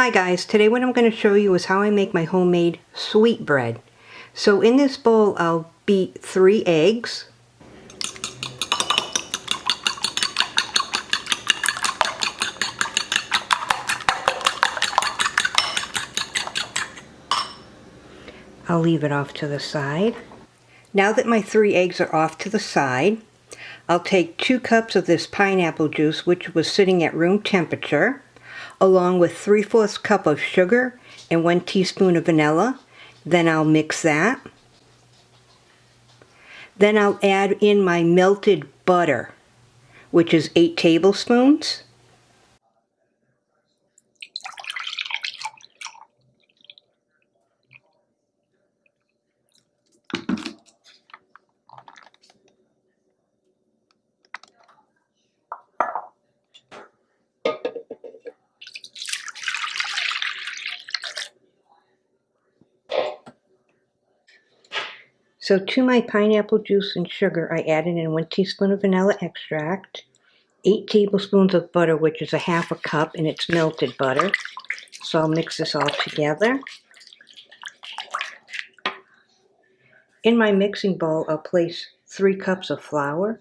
Hi guys, today what I'm going to show you is how I make my homemade sweet bread. So in this bowl I'll beat three eggs. I'll leave it off to the side. Now that my three eggs are off to the side, I'll take two cups of this pineapple juice which was sitting at room temperature along with 3 fourths cup of sugar and 1 teaspoon of vanilla. Then I'll mix that. Then I'll add in my melted butter, which is 8 tablespoons. So to my pineapple juice and sugar, I added in one teaspoon of vanilla extract, eight tablespoons of butter, which is a half a cup, and it's melted butter. So I'll mix this all together. In my mixing bowl, I'll place three cups of flour.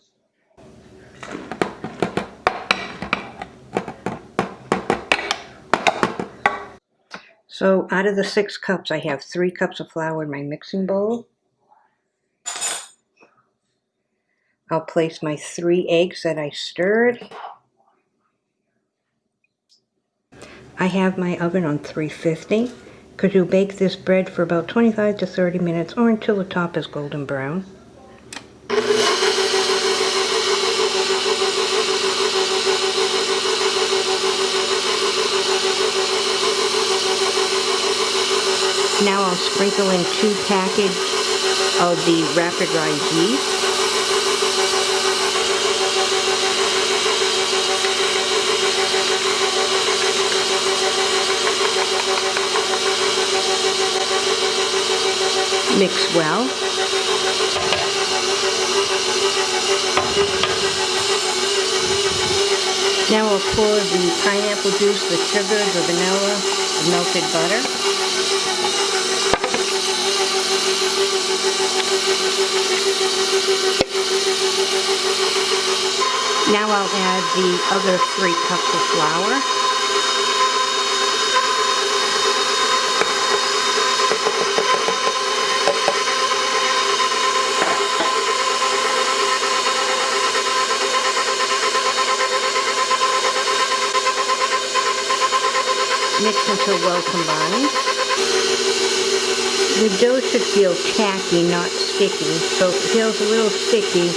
So out of the six cups, I have three cups of flour in my mixing bowl. I'll place my three eggs that I stirred. I have my oven on 350 because you bake this bread for about 25 to 30 minutes or until the top is golden brown. Now I'll sprinkle in two packages of the rapid rise yeast. Mix well. Now I'll pour the pineapple juice, the sugar, the vanilla, the melted butter. Now I'll add the other three cups of flour. Mix until well combined. The dough should feel tacky, not sticky. So if it feels a little sticky,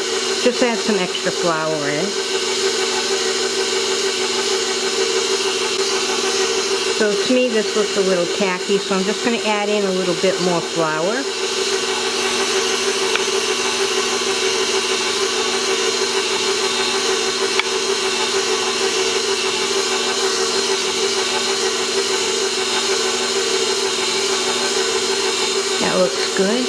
just add some extra flour in. So to me this looks a little tacky, so I'm just going to add in a little bit more flour. That good.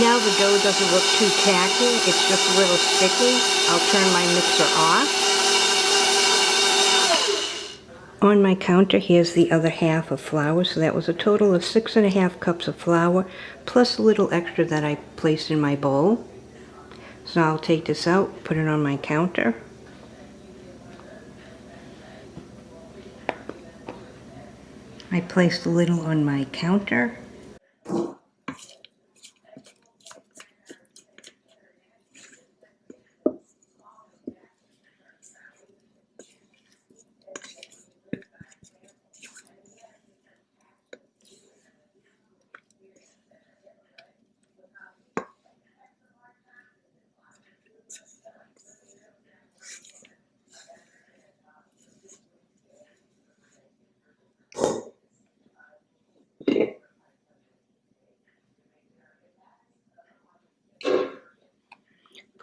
Now the dough doesn't look too tacky, it's just a little sticky. I'll turn my mixer off. On my counter, here's the other half of flour, so that was a total of six and a half cups of flour, plus a little extra that I placed in my bowl. So I'll take this out, put it on my counter. I place the little on my counter.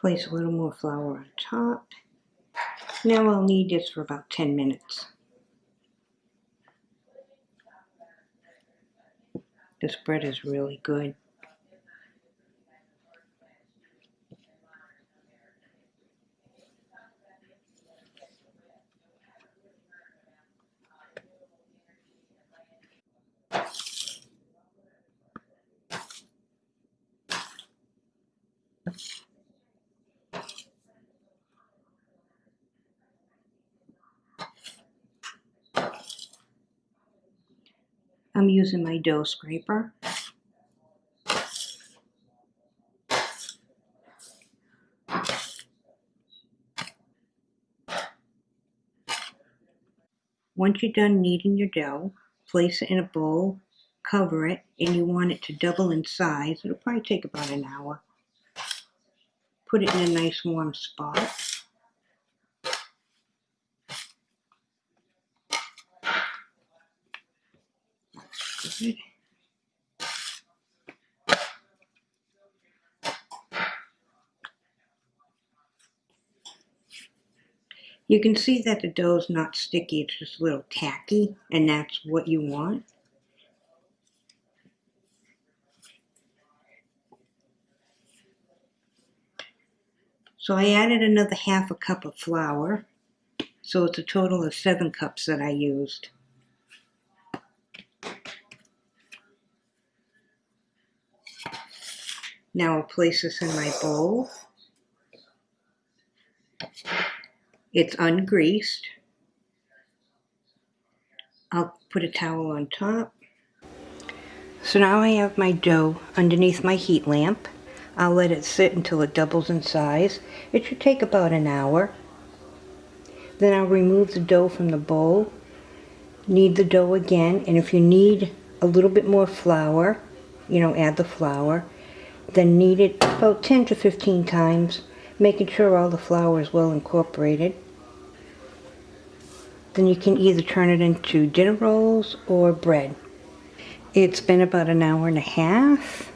Place a little more flour on top. Now I'll knead this for about 10 minutes. This bread is really good. I'm using my dough scraper. Once you're done kneading your dough, place it in a bowl, cover it, and you want it to double in size. It'll probably take about an hour. Put it in a nice warm spot. You can see that the dough's not sticky, it's just a little tacky, and that's what you want. So I added another half a cup of flour, so it's a total of seven cups that I used. Now I'll place this in my bowl. It's ungreased. I'll put a towel on top. So now I have my dough underneath my heat lamp. I'll let it sit until it doubles in size. It should take about an hour. Then I'll remove the dough from the bowl, knead the dough again, and if you need a little bit more flour, you know, add the flour. Then knead it about 10 to 15 times, making sure all the flour is well incorporated. Then you can either turn it into dinner rolls or bread. It's been about an hour and a half.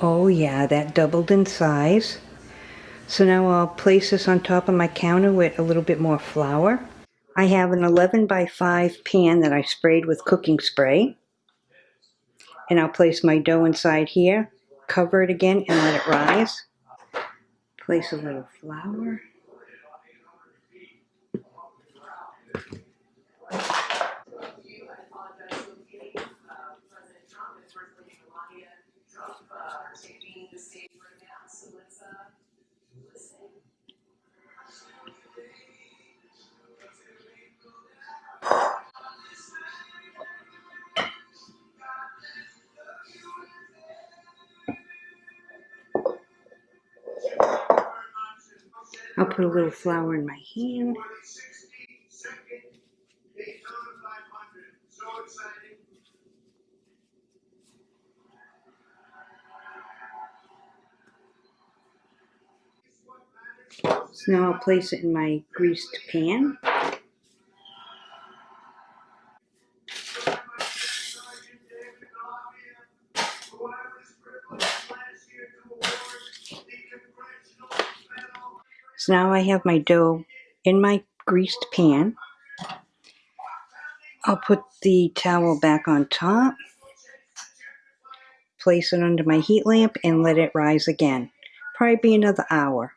Oh yeah, that doubled in size. So now I'll place this on top of my counter with a little bit more flour. I have an 11 by 5 pan that I sprayed with cooking spray. And I'll place my dough inside here, cover it again and let it rise. Place a little flour. I'll put a little flour in my hand. So now I'll place it in my greased pan. So now I have my dough in my greased pan. I'll put the towel back on top, place it under my heat lamp, and let it rise again. Probably be another hour.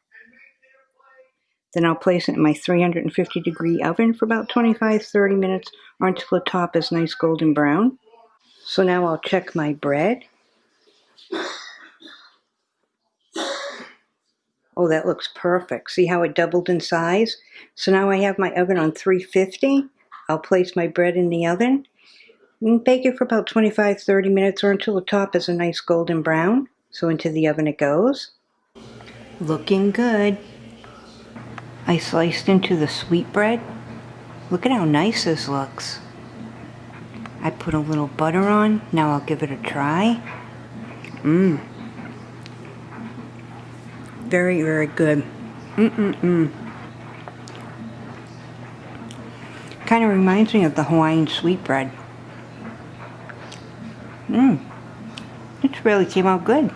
Then I'll place it in my 350 degree oven for about 25-30 minutes or until the top is nice golden brown. So now I'll check my bread. Oh, that looks perfect. See how it doubled in size? So now I have my oven on 350. I'll place my bread in the oven and bake it for about 25-30 minutes or until the top is a nice golden brown. So into the oven it goes. Looking good. I sliced into the sweetbread. Look at how nice this looks. I put a little butter on. Now I'll give it a try. Mmm. Very, very good. Mm-mm-mm. Kind of reminds me of the Hawaiian sweetbread. Mmm. It really came out good.